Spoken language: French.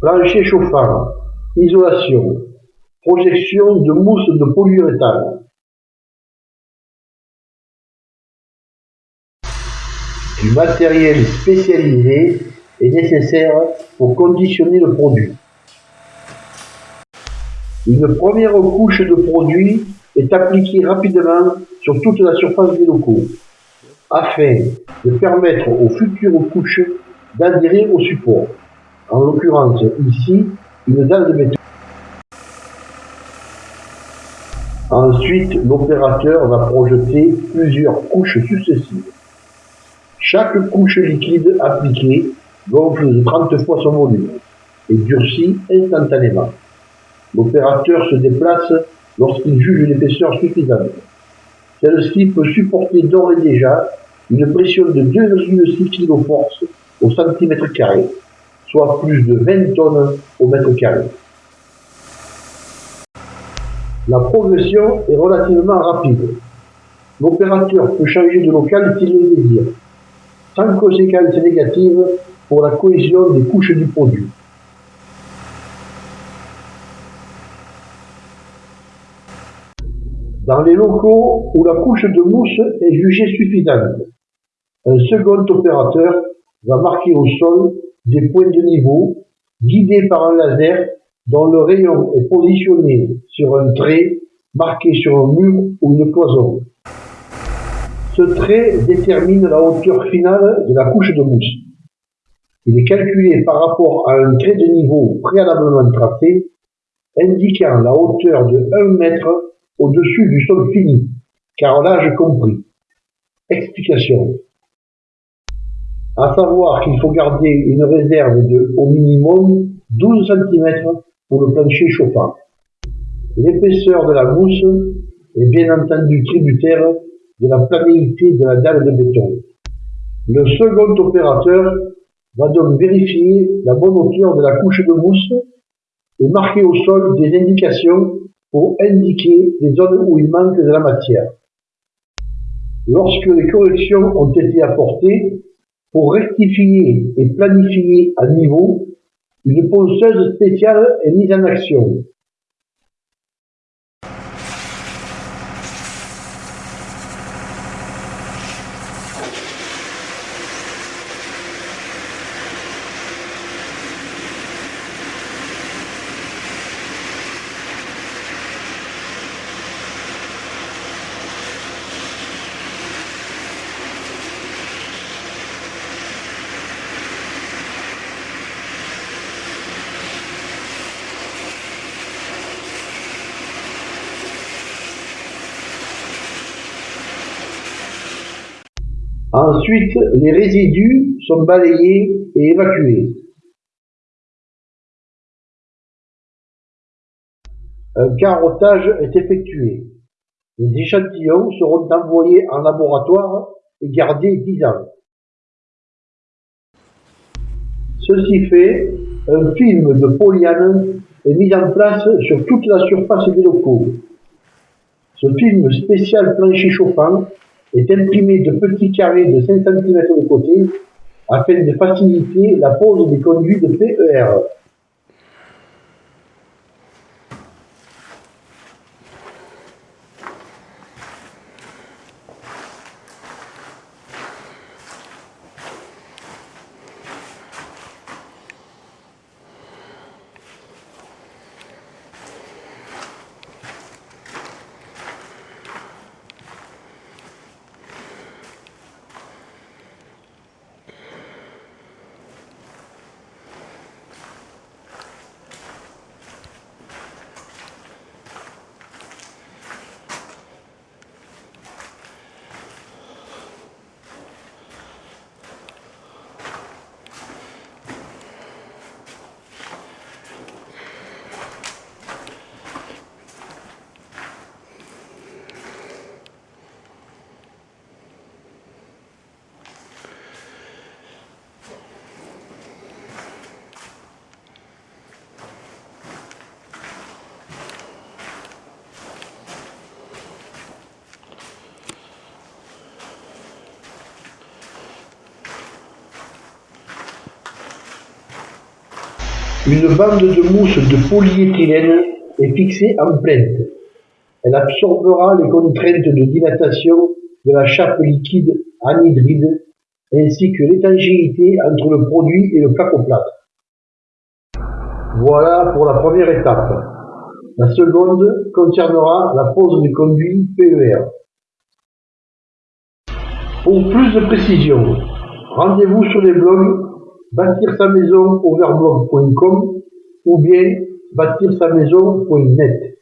plancher chauffant, isolation, projection de mousse de polyuréthane. Du matériel spécialisé est nécessaire pour conditionner le produit. Une première couche de produit est appliquée rapidement sur toute la surface des locaux, afin de permettre aux futures couches d'adhérer au support, en l'occurrence ici une dalle de béton. Ensuite, l'opérateur va projeter plusieurs couches successives. Chaque couche liquide appliquée gonfle de 30 fois son volume et durcit instantanément. L'opérateur se déplace lorsqu'il juge l'épaisseur suffisante. Celle-ci peut supporter d'ores et déjà une pression de 2,6 kg force au centimètre carré, soit plus de 20 tonnes au mètre carré. La progression est relativement rapide. L'opérateur peut changer de local s'il le désire, sans conséquences négatives pour la cohésion des couches du produit. Dans les locaux où la couche de mousse est jugée suffisante, un second opérateur va marquer au sol des points de niveau guidés par un laser dont le rayon est positionné sur un trait marqué sur un mur ou une cloison. Ce trait détermine la hauteur finale de la couche de mousse. Il est calculé par rapport à un trait de niveau préalablement tracé, indiquant la hauteur de 1 mètre au-dessus du sol fini, car l'âge compris. Explication. À savoir qu'il faut garder une réserve de au minimum 12 cm pour le plancher chauffant. L'épaisseur de la mousse est bien entendu tributaire de la planéité de la dalle de béton. Le second opérateur va donc vérifier la bonne hauteur de la couche de mousse et marquer au sol des indications pour indiquer les zones où il manque de la matière. Lorsque les corrections ont été apportées, pour rectifier et planifier à niveau, une ponceuse spéciale est mise en action. Ensuite, les résidus sont balayés et évacués. Un carottage est effectué. Les échantillons seront envoyés en laboratoire et gardés 10 ans. Ceci fait, un film de polyane est mis en place sur toute la surface des locaux. Ce film spécial plancher chauffant est imprimé de petits carrés de 5 cm de côté afin de faciliter la pose des conduits de PER. Une bande de mousse de polyéthylène est fixée en plainte. Elle absorbera les contraintes de dilatation de la chape liquide anhydride ainsi que l'étanchéité entre le produit et le placoplâtre. Voilà pour la première étape. La seconde concernera la pose du conduit PER. Pour plus de précision, rendez-vous sur les blogs bâtir sa maison ou bien bâtir sa maison.net.